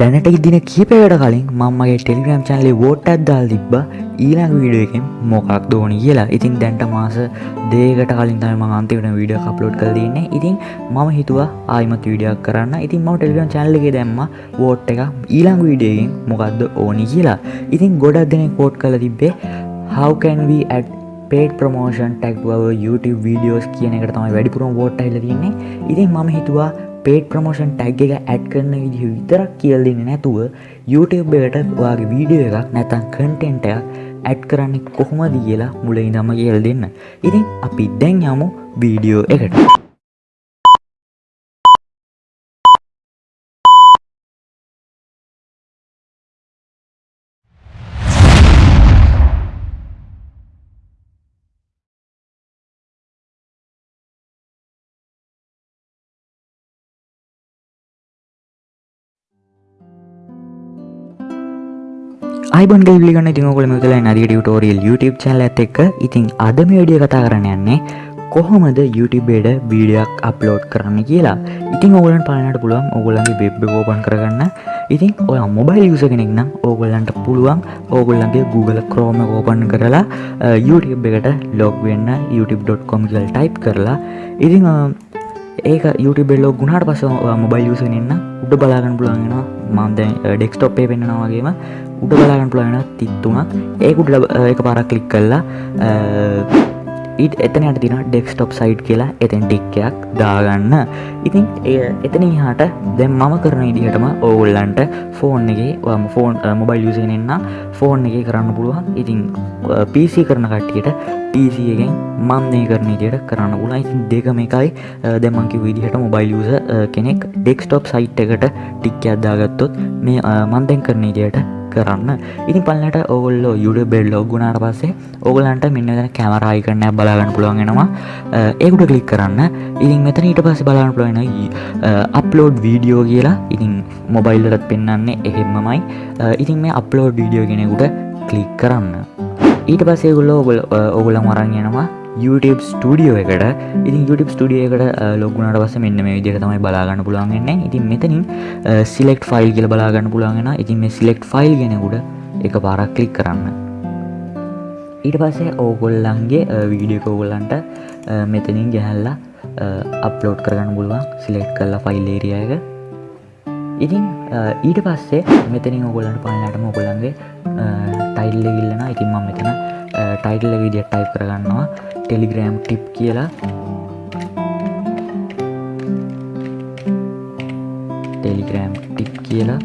දැනට ඉදින කීපයට කලින් මම්මගේ Telegram චන්ලේ vote ඇත්දාල් තිබ්බ ඊළඟ වීඩුවකින් මොකක් දෝනි කියලා. ඉතින් දැන්ට මාස දේකට කලින් තම අන්තිවට වීඩිය කප්ලෝඩ් කර දන්නේ ඉතින් මම හිතුවා ආයිමත් වීඩියක් කරන්න. ඉතින් ම ටෙලිගම් චන්ලගේ දැම්ම වෝට් එක ඊළඟ වීඩියකින් මොකක්ද ඕනි කියලා. ඉතින් ගොඩක් දෙනෙ කෝට් කල තිබ්බේ how can we add paid promotion ටැක්ව YouTube videos කියන එකට තමයි වැඩිපුරම් වෝට් ඇල්ල තින්නේ ඉතින් මම හිතුවා පේට ප්‍රමෝෂන් ටැග් එක ඇඩ් කරන විදිහ විතරක් කියල්දින්න නැතුව YouTube එකට වගේ වීඩියෝ එකක් නැතන් කන්ටෙන්ට එකක් ඇඩ් කරන්නේ කොහොමද කියලා මුල ඉඳම කියල් දෙන්න. ඉතින් අපි දැන් යමු වීඩියෝ එකට. අයිබන්ග ලිගන්න ඉතින් ඔකොල මෙතල නදිට ටෝරියල් YouTube චැල ඇත එක්ක. ඉතින් අද මේ විඩිය කතා කරන්න යන්නේ කොහොමද YouTubeබේඩ වීඩියක් අප්ලෝඩ් කරන්න කියලා. ඉතින් ඔගලන් පානට පුළුවන් ඔගොල්ලන්ගේ වෙබ් ෝපන් කරගන්න. ඉතින් ඔය මොබයිල් යුස කෙනෙක් නම් ඕගොල්ලන්ට පුළුවන් ඕගොල්ලන්ගේ Google ක්‍රෝම ඕපන් කරලා YouTube එකට ලොග් වෙන්න youtube.com කියල් ටයිප් කරලා. ඉතිං ඒක YouTube ලෝ ගුණට පස මොබයිල් යුසනන්න උඩ බලාගන්න පුළුවන්ගෙන මන්ද ඩෙක්ස්ටොප්පේ පෙන්න්නවාගේම උඩ බලාගන්න පුළුවන තිත්තුමක් ඒකුට එක පාරක් කලික් කල්ලා ඊට එතනයට තින ඩෙක්ස්ටොප් සයිට් කියලා එතැන් ටික්කයක් දාගන්න. ඉතින් ඒ එතන හාට දැම් මම කරන ඉදිහටම ඕගොල්ලන්ට ෆෝන් එක ෆෝන් මොබයිල් යුසනෙන්න ෆෝන් එක කරන්න පුළුවන්. ඉතින් පිසි කරන කට්ටියට පිසිගෙන් මන්දය කරන ඉදියට කරන්න පුලා ඉතින් දෙකම එකයි. දෙමන්කි විදිහට මොබයිල් යුස කෙනෙක් ඩෙක්ස්ටොප් සයිට් එකට ටික්ක අදාගත්තොත් මේ මන්දැන් කරන ඉදියට කරන්න. ඉතින් පල්ලට ඔගොල්ලෝ යුඩ බෙල්ලෝ ගුණාට පස්සේ ඔගලන්ට මෙන්න කැමරායි කරන්න බලාගන්න පුළුවන්ගෙනවා ඒකුට කලික් කරන්න. ඉතින් මෙතන ඊට පස්ස බලාන්න පුළුවන අප්ලෝඩ් වීඩියෝ කියලා. ඉතින් මොබයිල්ලටත් පෙන්න්නන්නේ එහෙම්මමයි. ඉතින් මේ අප්ලෝඩ් වීඩියෝ කෙනෙකුට කලික් කරන්න. ඊට පස්සේ ගොල්ලෝ ඔගොල ඔගොල මරංගෙනවා YouTube ස්ටඩියෝ එකට. ඉතින් YouTube ස්ටඩිය එකට ලොගුණට පස මෙන්න මේ විදිර තමයි බලාගන්න පුළුවන්ගන්න ඉතින් මෙතනින් සිලෙක්් ෆයිල් කියල බලාගන්න පුළුවන්ගෙන ඉතින් මේ සිලෙක්් ෆයිල් ගෙනකුට එක පාරක් කලික් කරන්න. ඊට පස්සේ ඕගොල්ලන්ගේ වීඩියෝ කෝගොල්ලන්ට මෙතනින් ගැහැල්ලා අප්ලෝඩ් කරගන්න පුළුවන්. සිලෙක්් කරලා ෆයිල්ලේරියයක ඉතින් ඊට පස්සේ මෙතනින් ඔගොල්ලන්ට පලනට මොගොල්ලන්ගේ ටයිල්ල ඉල්ලන ඉතින් මම මෙතන ටයිටල්ල විදිට ටයිප් කරගන්නවා. ටෙලිග්‍රෑම් ටිප් කියලා. ටෙලිග්‍රෑම් ටිප් කියලා.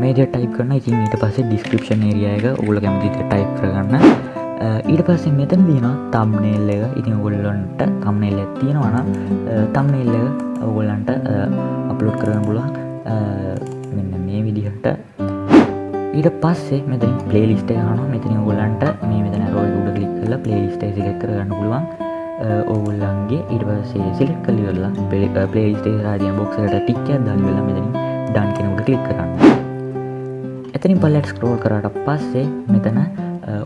මේද ටයිප් කරන ඉතින් ඊට පස්සේ ඩිස්ක්‍රපෂන් ඒරියයක ඔගුල කැමතිත ටයිප් කරගන්න. ඊට පස්සේ මෙතන තියෙන තම්නේල් එක. ඉතින් ඔගොල්ලොන්ට තම්නේල් ඇත් තියෙනවන තම්නේල් එක ඔගොල්ලන්ට අපලෝඩ් කරන්න පුළුවන්. මෙන්න මේ විදිහට. ඊට පස්සේ මෙතන පලේලිස්ට හන මෙතන ඔගොල්ලන්ට මේ මෙතන රෝය උඩ කලික් කල පලේලිස්ට සිලෙක් කරගන්න පුළුවන්. ඔවුල්ලන්ගේ ඉට පස්සේ සිලෙක් කලි වෙල්ලා පෙ පලේස්ටේ රාදිය බොක්සට ටික්කයක් දල් වෙලා මෙතනින් ඩන් කෙනෙකුට කලික් කරන්න එතනින් පල්ලට ස්ක්‍රෝල් කරට පස්සේ මෙතන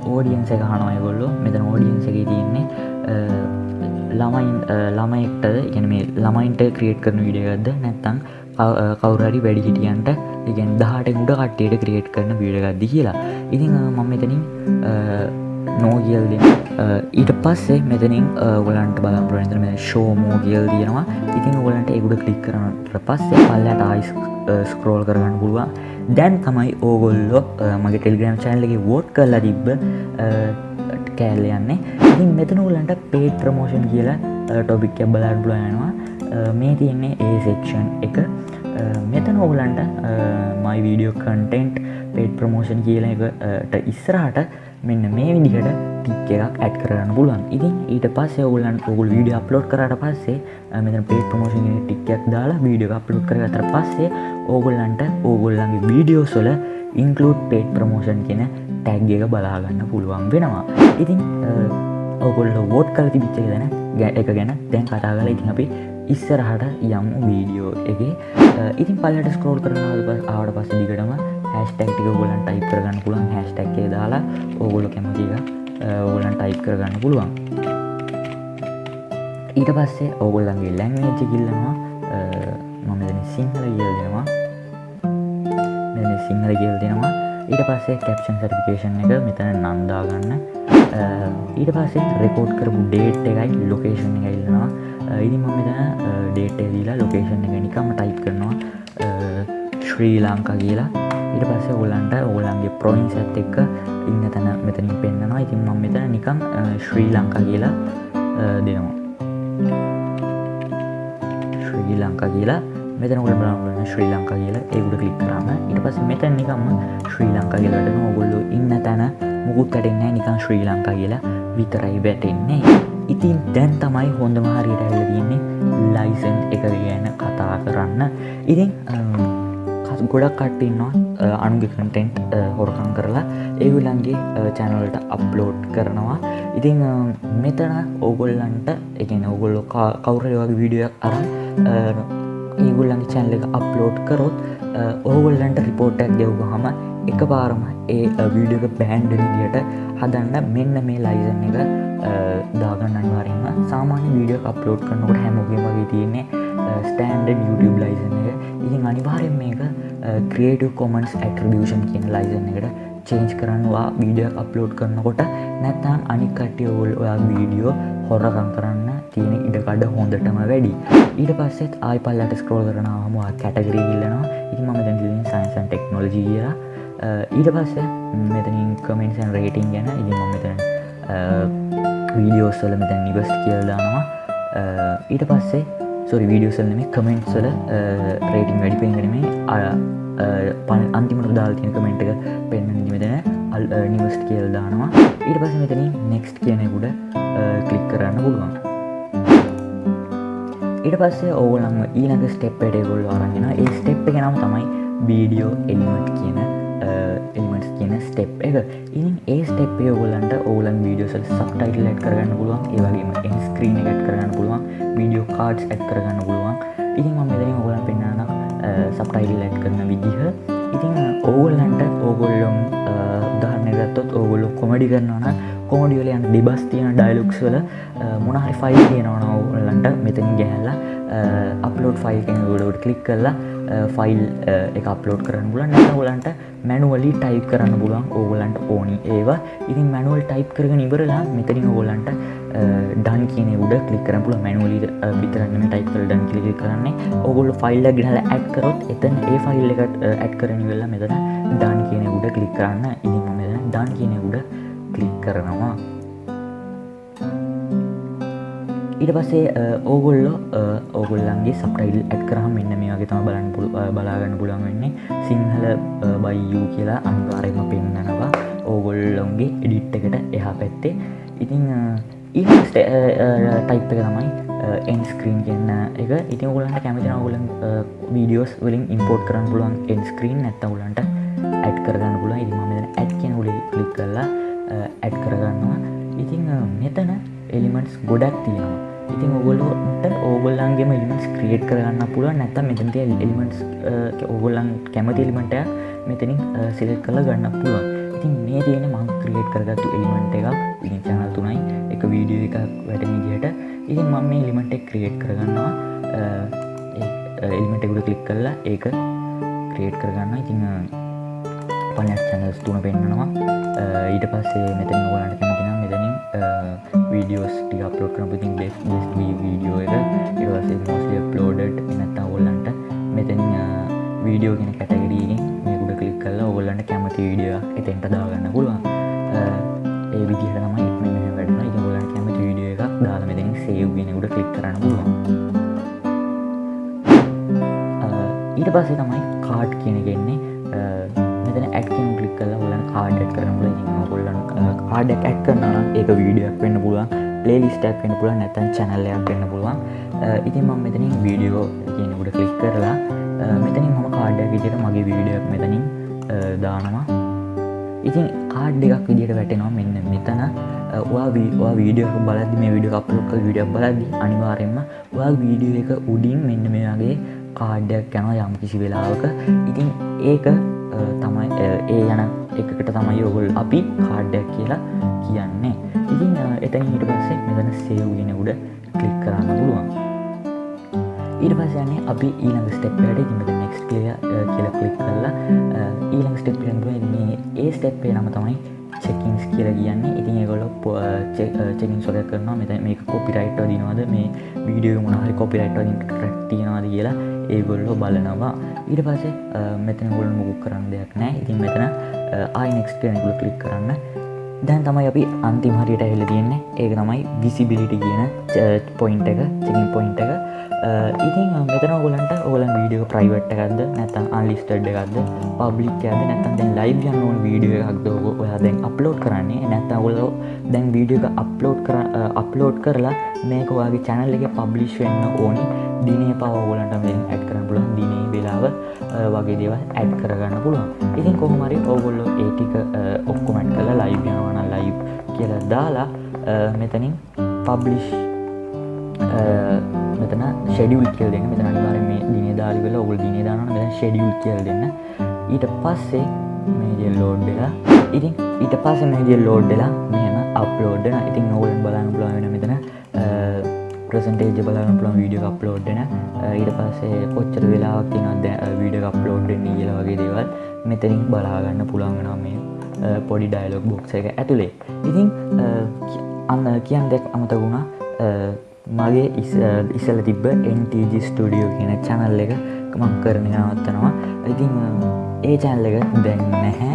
ඕඩියන්ස එක හනොය ගොල්ලො මෙතන ඕඩියන්ස එක තියන්නේ ළමයින් ළමයික්ට ඉගෙන මේ ළමයින්ට ක්‍රියට් කරන විඩියගත්ද නැත්තං කවුරරි වැඩි හිටියන්ට ඉගෙන් දහට උඩ කට්ටේට ක්‍රියට් කරන වීඩගත්දි කියලා. ඉතිං මම මෙතනින් නෝ කියල් දෙ ඊට පස්සේ මෙතනින් ගලන්ට බලම් ප්‍රන්තර මේ ෂෝමෝ කියල් තියෙනවා ඉතින් ගලන්ට එකුඩ කලික් කරනට පස්සේ පල්ලට ආයිස් ස්ක්‍රෝල් කරගන්න පුළුවන්. දැන් තමයි ඕගොල්ලො මගේ ටෙල්ග්‍රම් චයිල්ලගේ වෝට් කරලා තිබ්බ කෑල්ල යන්නේ. ඉතින් මෙතන උලන්ට පේට ප්‍රමෝෂන් කියලා ටොබික්ක බලාඩ් බලයනවා මේ තියන්නේ ඒ සෙක්ෂන් එක. මෙතන ඔගලන්ට මයි වීඩියෝ කන්ටෙන්ට් පේට් ප්‍රමෝෂන් කියල එකට ඉස්සරහට මෙන්න මේ විදිහට ටික් එකක් ඇඩ් කරන්න පුළුවන්. ඉතින් ඊට පස්සේ ඔගුලන් ඔගුල් වීඩිය අප්ලෝඩ් කරට පස්සේ මෙත පේට ප්‍රමෝෂන් ටික්යක් දාලා වීඩියෝ අප්ලෝඩ් කරගතර පස්සේ ඕගොල්ලන්ට ඕගොල්ලන්ගේ වීඩියෝ සොල ඉන්කලුඩ් පේට් ප්‍රමෝෂන් කියෙන ටැග් එක බලාගන්න පුළුවන් වෙනවා. ඉතින් ඔගොල්ල වෝට් කල තිබිච්ච ගැන ගැ එක ගැන දැන් කතා කල ඉතින් අපි ඉස්සරහට යම් වීඩියෝ එක. ඉතින් පලට ස්කෝල් කරන ආවට පස්ස දිගටම හැස්ටක්ටික ගොලන් ටයිප් කරගන්න පුළුවන්. හැස්ටක්ේ දාලා ඕගොල කැමතික ඕගලන් ටයිප් කරගන්න පුළුවන්. ඊට පස්සේ ඕගොල්ලන්ගේ ලැංවේජ කිල්ලනවා මම සිංහල කියල් දෙනවා. සිංහල කියල් දෙෙනවා. ඊට පස්සේ කැප්ෂන් සටිකේෂන් එක මෙතන නන්දාගන්න ඊට පස්සේ රෙකෝඩ් කරපු ඩේට් එකයි ලොකේෂන් එක ඉල්ලනවා. ඉදි මම මෙතන ඩේට් දීලා ලොකේෂන් එක නිකම ටයිප් කරනවා. ශ්‍රී ලංකා කියලා. ඊට පස්සේ ඔලන්ට ඕලන්ගේ ප්‍රොයින්ස් ඇත් එක්ක ඉන්න තැන මෙතනින් පෙන්න්නවා. ඉතින් මම මෙතන නිකම් ශ්‍රී ලංකා කියලා දෙනවා. ශ්‍රී ලංකා කියලා මෙතන ගොඩ බලන්න ශ්‍රී ලංකා කියලා. ඒකුට කලික් කරන්න ඉට පස මෙතැන් නිකම්ම ශ්‍රී ලංකා කියලට ඔගොල්ලු ඉන්න තැන මුකුත් කටෙන්නේ නිකන් ශ්‍රී ලංකා කියලා විතරයි වැටෙන්නේ. ඉතින් දැන් තමයි හොඳම හරියට ඇල්ල තියන්නේ ලයිසන් එක ගැන කතා කරන්න. ඉතින් ගොඩක් කට්ටන්නවා අනුගේ කටෙන්ට් හොරකං කරලා. ඒගුලන්ගේ චැනලට අප්ලෝඩ් කරනවා. ඉතිං මෙතන ඕගොල්ලන්ට එකන ඔගොල්ලො කවුරය වගේ වීඩියක් අරන් ඒගුල්ලන්ගේ චැනල එක අප්ලෝඩ් කරොත් ඕගොල්ලන්ට රිපෝට්ටක් දෙව්ග හම එක පාරම ඒ වීඩියක බෑන්්ඩ විදියට හදන්න මෙන්න මේ ලයිසන් එක දාගන්න අනිවාරෙන්ම සාමාන්‍ය වීඩියෝ අප්ලෝඩ් කරනකොට හැමෝගේ වගේ තියන්නේ ස්ටන්ඩ YouTube ලයිසන එක. ඉතින් අනිවාරෙන් මේක ක්‍රේටව කොමන්ස් ඇට්‍රබියෂන් කියන ලයිසන එකට චේන්ජ් කරන්නවා වීඩියක් අප්ලෝඩ් කරනකොට. නැත්තම් අනිකට්ටිය ඔල් ඔයා වීඩියෝ හොරකං කරන්න තියෙන ඉඩකඩ හොඳටම වැඩි. ඊට පස්සෙත් ආයි පල්ලට ස්ක්‍රෝල් කරනවාම කැටගරී ඉල්ලනවා. ඉති ම දැ සයින්සන් ටෙක්නෝලජී කියලා. ඊට පස්සේ මෙතනින් කමෙන්සන් රේටිං ගැන. ඉදි ම මෙතන වීඩියෝස්සල මෙතැන් නිවස් කියල්දානවා ඊට පස්සේ සොරි වීඩියෝසල් නෙම කමෙන්ට්සල රේටිං වැඩි පෙන්ගරීමේ පන අන්තිමට දාල්තියන කමෙන්ට් එක පෙන්න්න නිමෙතන අල් නිවස්ට කියල් දානවා. ඊට පස මෙතන නෙක්ස්ට් කියනෙකුට කලික් කරන්න පුළුවන්. ඊට පස්සේ ඕගලන්ම ඊළඟ ස්ටෙප්පට ගොල් අරගෙන ඒ ස්ටෙප් එක නම් තමයි වීඩියෝ එලිමට් කියන එලිමටස් කියන ස්ටෙප් එක ඉතින් ඒ ස්ටෙප් ඔගලන්ට ඕලන් වීඩියෝසල් සබ්ටයිටල් ඇත් කරගන්න පුළුවන් ඒවගේම එන් ස්ක්‍රීන එකත් කරගන්න පුළුවන් වීඩියෝ කාඩ්ස් ඇත් කරගන්න පුළුවන්. ඉතින් ම මෙදරි ඔගලන් පෙන්න්නනම් සප්ටයිල් ඇට් කරන විදිහ. ඉතින් ඕගොල්ලන්ට ඕගොල්ලොම් උදාහරණයගත්තොත් ඕගොල්ලො කොමඩි කරන්නවන කොමඩියල යන් ඩිබස් තියෙන ඩයිලුක්ස්වල මොනහරි ෆයිල් තියෙනවන ඕගොල්ලන්ට මෙතනින් ගැහැල්ලා අප්ලෝඩ් ෆයිල් කෙන ගොඩට කලික් කරලා ෆයිල් එක අප්ලෝඩ් කරන්න පුලන් නැවලන්ට මැනුවලි ටයිප් කරන්න පුලන් ඕගලන්ට ඕනි. ඒවා ඉතින් මැනුවල් ටයිප් කරග නිවරලා මෙතනින් ඕගොල්ලන්ට ඩන් කියන උඩ කලිකරන පුල මැනුවලි විතරන්නම ටයිප් කර ඩන් කලි කරන්නේ. ඔගොල්ල ෆයිල්ල ගහල ඇඩ් කරොත් එතන් ඒ ෆයිල් එකට ඇඩ් කරන වෙල්ලා මෙතන ඩන් කියන උඩ කලික් කරන්න. ඉදිම මෙ ඩන් කියන උඩ කලික් කරනවා. ඊට පස්සේ ඕගොල්ලො ඕගොල්ලන්ගේ සප්ටයිල් ඇත් කරහම මෙන්න මේ වගේ තම බලන්න පුළ බලාගන්න පුළන් වෙන්නේ. සිංහල බයියූ කියලා අනිවාරයම පෙන්න්නනවා ඕගොල්ලොන්ගේ එඩිට් එකට එහා පැත්තේ. ඉතිං ඊට ටයිප් එක තමයි එන්ස්ක්‍රීන් කියන්න එක. ඉතින් ගලන්ට කැමති ගුලන් වීඩියෝස් වලින් ඉම්පෝට් කරන්න පුළුවන් එන්ස්ක්‍රීන් නැත්තවුලන්ට ඇඩ් කරගන්න පුල ඉදිම ඇඩ් කියන උලි කලික් කරලා ඇඩ් කරගන්නවා. ඉතිං මෙතන එලිමෙන්ට්ස් ගොඩක් තියෙනවා. ඉතින් ඔගොල්ලොට ඕගොල්ලන්ගේම එලිමෙන්ටස් ක්‍රියට් කරගන්න පුළුව නැත මෙතන්ති එලිමෙන්ටස් ඔගොල්ලන් කැමති එලිමට මෙතනින් සිලෙක් කළ ගන්න පුළුවන්. ඉතින් මේ තියෙන මං ක්‍රියට් කරගත්තු එලිමෙන්ට් එකක්. ඉතින් චැනල් තුනයි. එක වීඩියෝ එකක් වැට විදිහට. ඉතින් මම මේ එලිමෙන්ට් එක ක්‍රියට් කරගන්නවා. එලිමෙන්ට් එකුට කලික් කරලා ඒක ක්‍රියට් කරගන්න ඉතිං පනත් චැනල්ස් තුන පෙන්න්නනවා ඊට පස්සේ මෙතන ගොලන්ට කැමතිනම් මෙතනින් වීඩියෝස් ටි අප්ලෝඩ් කරන පිතින් බෙස් බෙස් වීඩියෝ එක. ඒවසේ මොස්ලි ප්ලෝඩට් නැත්තා ඔල්ලන්ට මෙතන වීඩියෝ ගෙන කැටගරීගෙන් මේකුඩ කලික් කල්ලා ඔගොල්ලන්ට කැමති වීඩියෝ එතෙන්ට දාගන්න පුළුවන්. ඒ විදිහට තමයි මෙ වැඩන එක ගොලන් කැමති වීඩියෝ එකක් දාල මෙතින් සේව්ගෙනකුට කලික් කරන්න පුළුවන්. ඊට පස්සේ තමයි කාඩ් කියනගෙන්නේ මෙතන ඇක්කන් කලික් කල ගලන් කාඩ් කරන ගොල්ලන් කාඩක් ඇක් කරන්න ඒක වීඩියක් වෙන්න පුළුවන් පලේලිස්ටක් වෙන පුළුවන් නැතන් චැනල්ලයක් වෙන්න පුළුවන්. ඉතින් මම මෙතනින් වීඩියෝ කියනකුට කලික් කරලා මෙතනින් මම කාඩ්ඩක් විදිට මගේ වීඩියක් මෙතනින් දානවා. ඉතින් කාඩ් එකක් විදිට වැටෙනවා මෙන්න මෙතන. වා වීවා වීඩියෝ බලදි මේ විඩිය අපලොක්ක විඩියක් බලදදි අනිවාරෙන්ම වා වීඩියෝ එක උඩින් මෙන්න මෙයාගේ කාඩ්ඩයක් යන යම් කිසි වෙලාවක. ඉතින් ඒක තමයි ඒ යන එකකට තමයි ඔගොල් අපි කාඩ්ඩයක් කියලා කියන්නේ. ඉතින් එතන ඊට පස්සේ මෙතන සේව්ගෙන උඩ කලික් කරන්න පුළුවන්. ඊට පස්සයන්නේ අපි ඊළඟ ස්ටෙප්ට ඉමට නෙක්ස් කලිය කියල කලික් කරලා ඊළඟ ස්ටෙප්ේ නම තමයි චෙකින්ස් කියල කියන්නේ. ඉතින් ඒගොල්ල චෙකින් සොල කරනවා. මෙත මේ කොපිරයිට්ව දිනවාද මේ වීඩියෝ මොනහරි කොපිරයිට් තියෙනවාද කියලා ඒගොල්ලෝ බලනවා. ඊට පසේ මෙතන ගොල් මුකුක් කරන්න දෙයක් නෑ ඉතින් මෙතන ආයිනෙක්ස්ටනකුල කලික් කරන්න. දැන් තමයි අපි අන්තිමහරියට ඇහෙල තියෙන්නේ. ඒක තමයි විසිබිලිටි කියන පොයින්ට එක චකින් පොයින්ට එක. ඉතින් මෙතන ගොලන්ට ඕලන් වීඩියෝ ප්‍රයිවට් එකක්ද? නැතම් අන්ලිස්ටඩ් එකක්ද? පබ්ලික් ඇද නැතන් දැන් ලයිව් යන්න ඕන වීඩියෝ එකක්ද ඔයා දැන් අප්ලෝඩ් කරන්නේ? නැත්තම් ඔොල්ලෝ දැන් වීඩියෝ එක අප්ලෝඩ් කර අප්ලෝඩ් කරලා මේක වගේ චැනල් එක පබ්ලිෂ් වෙන්න ඕනි. දිනේ පවගලන්ට මෙ ඇඩ් කරන්න පුළන් දිනේ වෙලාව වගේ දේව ඇඩ් කරගන්න පුළුවන්. ඉතින් කොහමරි ඔගොල්ලෝ ඒටික ඔක්කොමට් කළ ලයිව් යනවන ලයිව් කියලා දාලා මෙතනින් පබ්ලිෂ් මෙතන ෂෙඩියුල් කියල් දෙන්න. මෙතන අනිවාර මේ දින දාලි වෙලා ඔගුල් දින දාන මෙ ෂෙඩියුල් කියල් දෙන්න. ඊට පස්සේ මේජල් ලෝඩ්ඩලා ඉතින් ඊට පස්ස මේජල් ලෝඩ්ඩලා මෙහම අප්ලෝඩ්න ඉතින් ඔවුලන් බලන්න පුලාවෙන මෙතන ප්‍රසන්ටේජ බලන්න පුළන් වීඩියෝ අප්ලෝඩ්න ඊට පස්සේ කොච්චර වෙලාවක් තිනද වීඩිය අප්ලෝඩ්ඩ කියලා වගේ දේවල් මෙතනින් බලාගන්න පුළන්ගෙන මේ පොඩි ඩයිලොක් බොක්ස එක ඇතුළේ ඉතින් අන්න කියන් දෙක් අමතගුණා මගේ ඉසල තිබ්බ NTG ස්ටඩියෝ කියන චැනල් එක මං කරන නවත්තනවා. ඉතින් ඒ චැනල් එක දැන් නැහැ.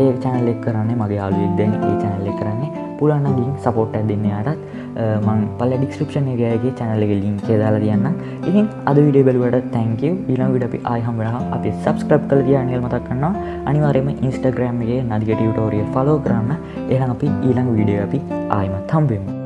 ඒ චැනල් එක් කරන්නේ මගේ යාලුවෙක් දැන් ඒ චැනල් එක කරන්නේ. පුලන්නගින් සපෝට් ඇ දෙන්න අයටත් මං පල ඩිස්ක්‍රපෂන් එකගේ චැනල එක ලින්කේ දාලා තියන්න ඉතින් අද විඩේ බලුවට තැංකව ඊළං විඩ අපි ආයහමරහ අපි සබස්ක්‍රප් කල කියන්නල් මතක් කන්නවා අනිවාරයම ඉන්ස්ටග්‍රම්ගේ නදිගට ටෝරිය ෆලෝ කරන්න. එහන් අපි ඊළඟ විඩිය අපි ආයමත් හම්බෙමු.